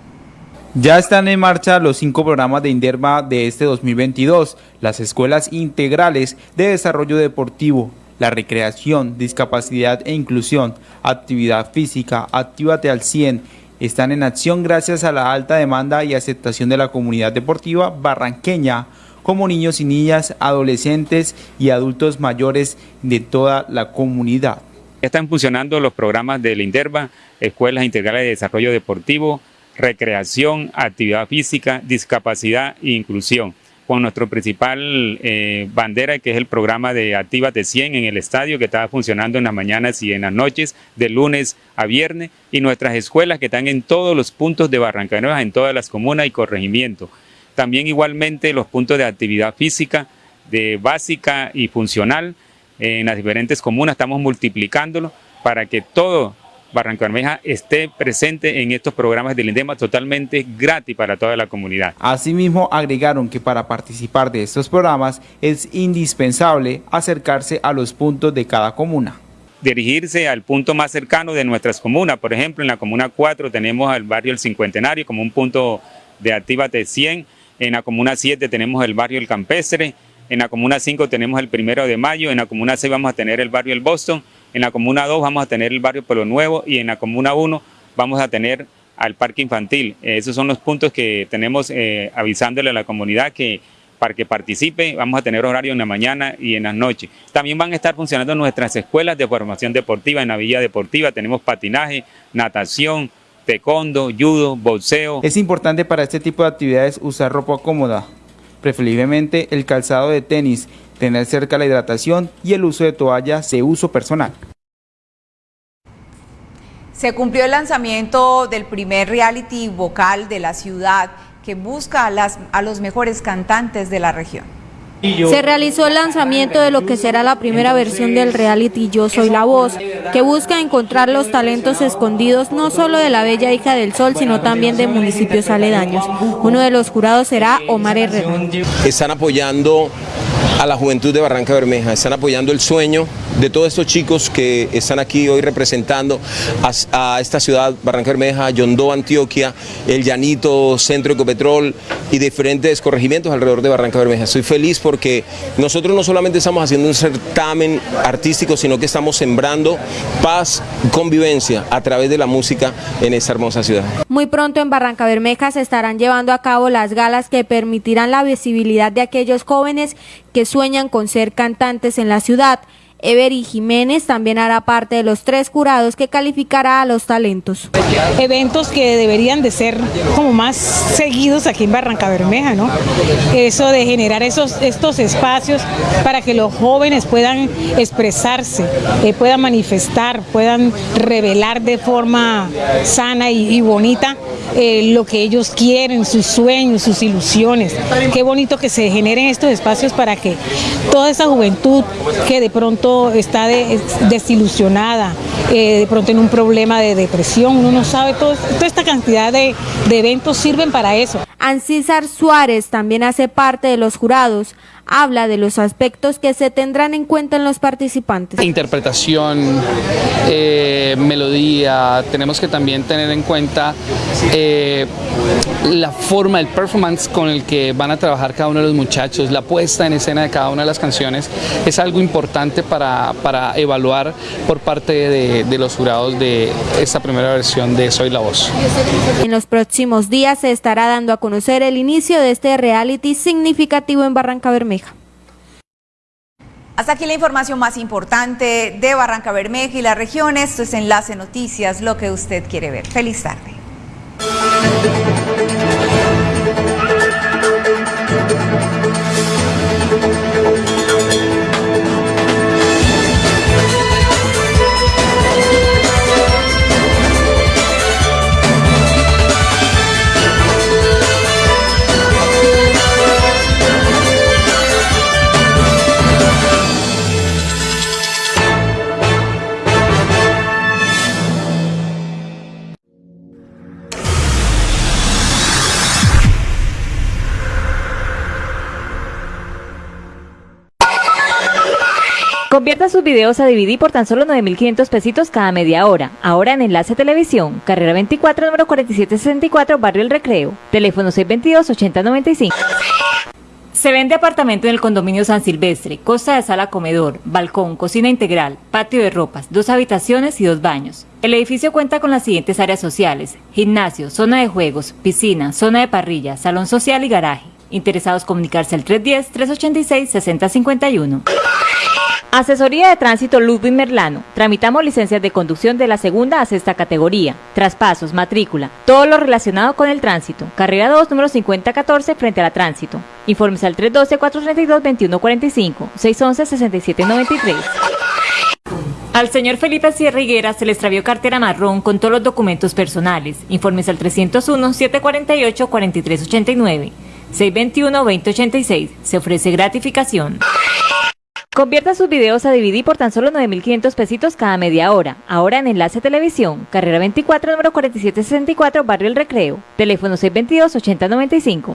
Ya están en marcha los cinco programas de INDERMA de este 2022, las escuelas integrales de desarrollo deportivo, la recreación, discapacidad e inclusión, actividad física, actívate al 100, están en acción gracias a la alta demanda y aceptación de la comunidad deportiva barranqueña, como niños y niñas, adolescentes y adultos mayores de toda la comunidad. Están funcionando los programas del INDERVA, Escuelas Integrales de Desarrollo Deportivo, recreación, actividad física, discapacidad e inclusión con nuestro principal eh, bandera que es el programa de de 100 en el estadio que está funcionando en las mañanas y en las noches de lunes a viernes y nuestras escuelas que están en todos los puntos de Barranca Nueva, en todas las comunas y corregimientos. También igualmente los puntos de actividad física, de básica y funcional en las diferentes comunas, estamos multiplicándolo para que todo Barranco Bermeja esté presente en estos programas del INDEMA totalmente gratis para toda la comunidad. Asimismo, agregaron que para participar de estos programas es indispensable acercarse a los puntos de cada comuna dirigirse al punto más cercano de nuestras comunas. Por ejemplo, en la comuna 4 tenemos el barrio El Cincuentenario como un punto de Actívate 100. En la comuna 7 tenemos el barrio El Campestre. En la comuna 5 tenemos el Primero de Mayo. En la comuna 6 vamos a tener el barrio El Boston. En la Comuna 2 vamos a tener el barrio Pueblo Nuevo y en la Comuna 1 vamos a tener al parque infantil. esos son los puntos que tenemos eh, avisándole a la comunidad que para que participe, vamos a tener horario en la mañana y en las noches. También van a estar funcionando nuestras escuelas de formación deportiva en la Villa Deportiva, tenemos patinaje, natación, taekwondo, judo, boxeo. Es importante para este tipo de actividades usar ropa cómoda, preferiblemente el calzado de tenis, tener cerca la hidratación y el uso de toallas de uso personal. Se cumplió el lanzamiento del primer reality vocal de la ciudad que busca a, las, a los mejores cantantes de la región. Se realizó el lanzamiento de lo que será la primera versión del reality Yo Soy la Voz, que busca encontrar los talentos escondidos no solo de la bella hija del sol, sino también de municipios aledaños. Uno de los jurados será Omar Herrera. Están apoyando a la juventud de Barranca Bermeja, están apoyando el sueño de todos estos chicos que están aquí hoy representando a, esta ciudad, Barranca Bermeja, Yondó, Antioquia, El Llanito, Centro Ecopetrol y diferentes corregimientos alrededor de Barranca Bermeja. Estoy feliz porque nosotros no solamente estamos haciendo un certamen artístico, sino que estamos sembrando paz, convivencia a través de la música en esta hermosa ciudad. Muy pronto en Barranca Bermeja se estarán llevando a cabo las galas que permitirán la visibilidad de aquellos jóvenes que sueñan con ser cantantes en la ciudad. Every Jiménez también hará parte de los tres jurados que calificará a los talentos. Eventos que deberían de ser como más seguidos aquí en Barranca Bermeja, ¿no? Eso de generar esos, estos espacios para que los jóvenes puedan expresarse, eh, puedan manifestar, puedan revelar de forma sana y, bonita eh, lo que ellos quieren, sus sueños, sus ilusiones. Qué bonito que se generen estos espacios para que toda esa juventud que de pronto está de- desilusionada, eh, de pronto en un problema de depresión, uno no sabe, todo- toda esta cantidad de, de eventos sirven para eso. Ancísar Suárez también hace parte de los jurados. Habla de los aspectos que se tendrán en cuenta en los participantes. interpretación, eh, melodía, tenemos que también tener en cuenta eh, la forma, el performance con el que van a trabajar cada uno de los muchachos, la puesta en escena de cada una de las canciones, es algo importante para, para evaluar por parte de, de los jurados de esta primera versión de Soy la Voz. En los próximos días se estará dando a conocer el inicio de este reality significativo en Barranca Bermeja. Hasta aquí la información más importante de Barranca Bermeja y la región. Esto es Enlace Noticias, lo que usted quiere ver. Feliz tarde. Sus videos a DVD por tan solo 9.500 pesitos cada media hora. Ahora en Enlace Televisión, carrera 24, número 4764, Barrio El Recreo. Teléfono 622-8095. Se vende apartamento en el condominio San Silvestre, costa de sala comedor, balcón, cocina integral, patio de ropas, dos habitaciones y dos baños. El edificio cuenta con las siguientes áreas sociales, gimnasio, zona de juegos, piscina, zona de parrilla, salón social y garaje. Interesados comunicarse al 310-386-6051. Asesoría de Tránsito Ludwig Merlano. Tramitamos licencias de conducción de la segunda a sexta categoría, traspasos, matrícula, todo lo relacionado con el tránsito. Carrera 2, número 5014, frente a la tránsito. Informes al 312-432-2145, 611-6793. Al señor Felipe Sierra Higuera se le extravió cartera marrón con todos los documentos personales. Informes al 301-748-4389, 621-2086. Se ofrece gratificación. Convierta sus videos a DVD por tan solo 9.500 pesitos cada media hora. Ahora en Enlace Televisión, carrera 24, número 4764, Barrio El Recreo. Teléfono 622-8095.